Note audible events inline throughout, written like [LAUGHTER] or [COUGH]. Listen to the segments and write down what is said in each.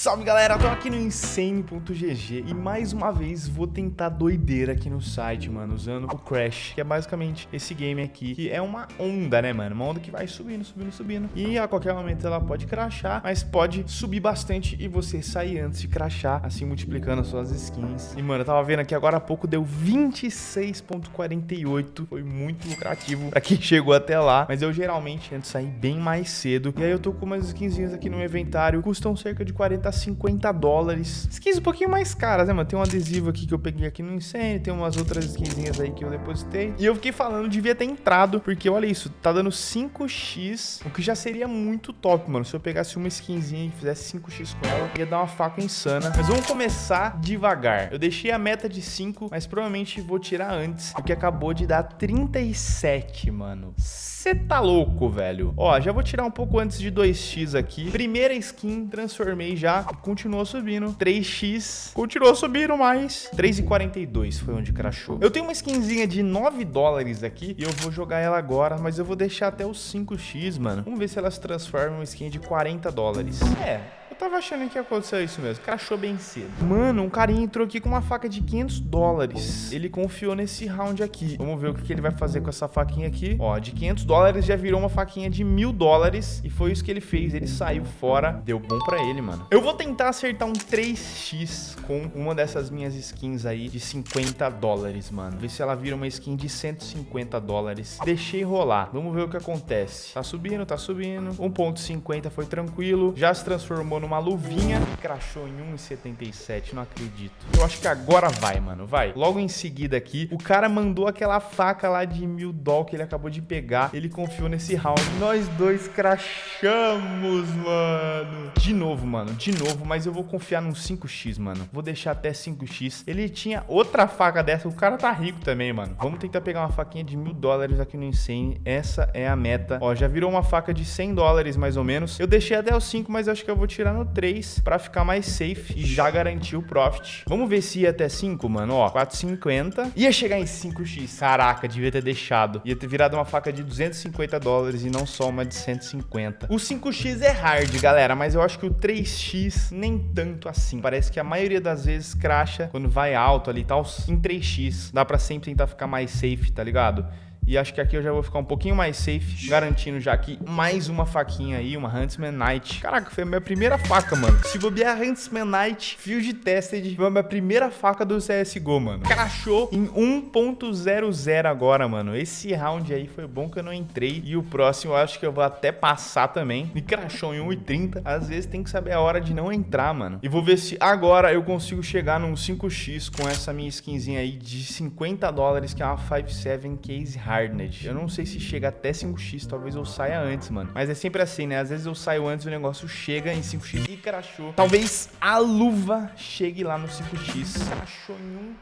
Salve galera, tô aqui no Insane.gg e mais uma vez vou tentar doideira aqui no site, mano, usando o Crash, que é basicamente esse game aqui, que é uma onda, né, mano? Uma onda que vai subindo, subindo, subindo e a qualquer momento ela pode crashar, mas pode subir bastante e você sair antes de crashar, assim multiplicando as suas skins. E, mano, eu tava vendo aqui agora há pouco, deu 26.48, foi muito lucrativo pra quem [LAUGHS] chegou até lá, mas eu geralmente tento sair bem mais cedo. E aí eu tô com umas skinzinhas aqui no inventário, custam cerca de 40 a 50 dólares. Skins um pouquinho mais caras, né, mano? Tem um adesivo aqui que eu peguei aqui no Insane, tem umas outras skinzinhas aí que eu depositei. E eu fiquei falando, devia ter entrado, porque olha isso, tá dando 5x, o que já seria muito top, mano. Se eu pegasse uma skinzinha e fizesse 5x com ela, ia dar uma faca insana. Mas vamos começar devagar. Eu deixei a meta de 5, mas provavelmente vou tirar antes, porque acabou de dar 37, mano. Você tá louco, velho. Ó, já vou tirar um pouco antes de 2x aqui. Primeira skin, transformei já. Continuou subindo. 3x, continuou subindo mais. 3,42 foi onde crashou. Eu tenho uma skinzinha de 9 dólares aqui e eu vou jogar ela agora, mas eu vou deixar até os 5x, mano. Vamos ver se elas transformam uma skin de 40 dólares. É, tava achando que ia acontecer isso mesmo. Crashou bem cedo. Mano, um carinha entrou aqui com uma faca de 500 dólares. Ele confiou nesse round aqui. Vamos ver o que, ele vai fazer com essa faquinha aqui. Ó, de 500 dólares já virou uma faquinha de mil dólares. E foi isso que ele fez. Ele saiu fora. Deu bom pra ele, mano. Eu vou tentar acertar um 3x com uma dessas minhas skins aí de 50 dólares, mano. Ver se ela vira uma skin de 150 dólares. Deixei rolar. Vamos ver o que acontece. Tá subindo, tá subindo. 1.50 foi tranquilo. Já se transformou no uma luvinha crashou em 1,77. Não acredito. Eu acho que agora vai, mano. Vai. Logo em seguida aqui, o cara mandou aquela faca lá de mil doll que ele acabou de pegar. Ele confiou nesse round. Nós dois crashamos, mano. De novo, mano. De novo. Mas eu vou confiar num 5x, mano. Vou deixar até 5x. Ele tinha outra faca dessa. O cara tá rico também, mano. Vamos tentar pegar uma faquinha de mil dólares aqui no Insane. Essa é a meta. Ó, já virou uma faca de 100 dólares, mais ou menos. Eu deixei até os 5, mas acho que eu vou tirar no no 3 para ficar mais safe e já garantir o profit. Vamos ver se ia até 5, mano. Ó, 4,50. Ia chegar em 5x. Caraca, devia ter deixado. Ia ter virado uma faca de 250 dólares e não só uma de 150. O 5x é hard, galera, mas eu acho que o 3x nem tanto assim. Parece que a maioria das vezes cracha quando vai alto ali e tal. Em 3x, dá pra sempre tentar ficar mais safe, tá ligado? E acho que aqui eu já vou ficar um pouquinho mais safe, garantindo já aqui mais uma faquinha aí, uma Huntsman Knight. Caraca, foi a minha primeira faca, mano. Se bobear Huntsman Knight Field Tested, foi a minha primeira faca do CSGO, mano. Crashou em 1.00 agora, mano. Esse round aí foi bom que eu não entrei. E o próximo eu acho que eu vou até passar também. Me crashou em 1.30. Às vezes tem que saber a hora de não entrar, mano. E vou ver se agora eu consigo chegar num 5x com essa minha skinzinha aí de 50 dólares, que é uma 5.7 Case Hard. Eu não sei se chega até 5x, talvez eu saia antes, mano. Mas é sempre assim, né? Às vezes eu saio antes, o negócio chega em 5x e crashou. Talvez a luva chegue lá no 5x. Crashou em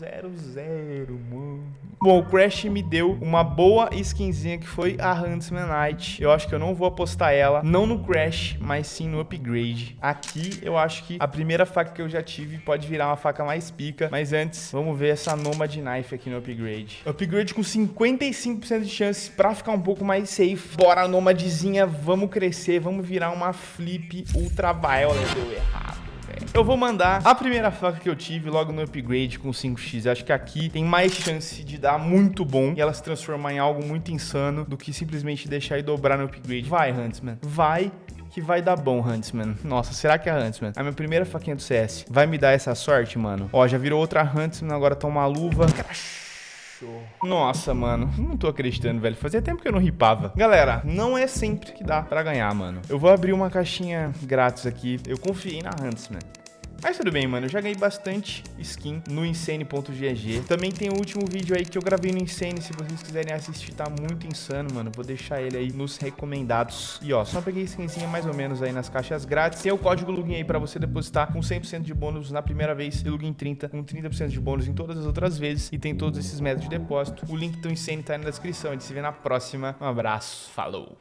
1.00, mano. Bom, o Crash me deu uma boa skinzinha que foi a Huntsman Knight. Eu acho que eu não vou apostar ela, não no Crash, mas sim no Upgrade. Aqui eu acho que a primeira faca que eu já tive pode virar uma faca mais pica. Mas antes, vamos ver essa Nomad Knife aqui no Upgrade. Upgrade com 50 55% de chances pra ficar um pouco mais safe. Bora, Nomadzinha, vamos crescer, vamos virar uma flip ultra violet. Deu errado. Eu vou mandar a primeira faca que eu tive logo no upgrade com 5x. Acho que aqui tem mais chance de dar muito bom e ela se transformar em algo muito insano do que simplesmente deixar e dobrar no upgrade. Vai, Huntsman. Vai que vai dar bom, Huntsman. Nossa, será que é a Huntsman? A minha primeira faquinha do CS vai me dar essa sorte, mano? Ó, já virou outra Huntsman, agora toma uma luva. Crash. Nossa, mano, não tô acreditando, velho. Fazia tempo que eu não ripava. Galera, não é sempre que dá pra ganhar, mano. Eu vou abrir uma caixinha grátis aqui. Eu confiei na Huntsman. Mas tudo bem, mano. Eu já ganhei bastante skin no Insane.gg. Também tem o último vídeo aí que eu gravei no Insane. Se vocês quiserem assistir, tá muito insano, mano. Vou deixar ele aí nos recomendados. E ó, só peguei skinzinha mais ou menos aí nas caixas grátis. Tem o código login aí pra você depositar com 100% de bônus na primeira vez e login 30 com 30% de bônus em todas as outras vezes. E tem todos esses métodos de depósito. O link do Insane tá aí na descrição. A gente se vê na próxima. Um abraço. Falou.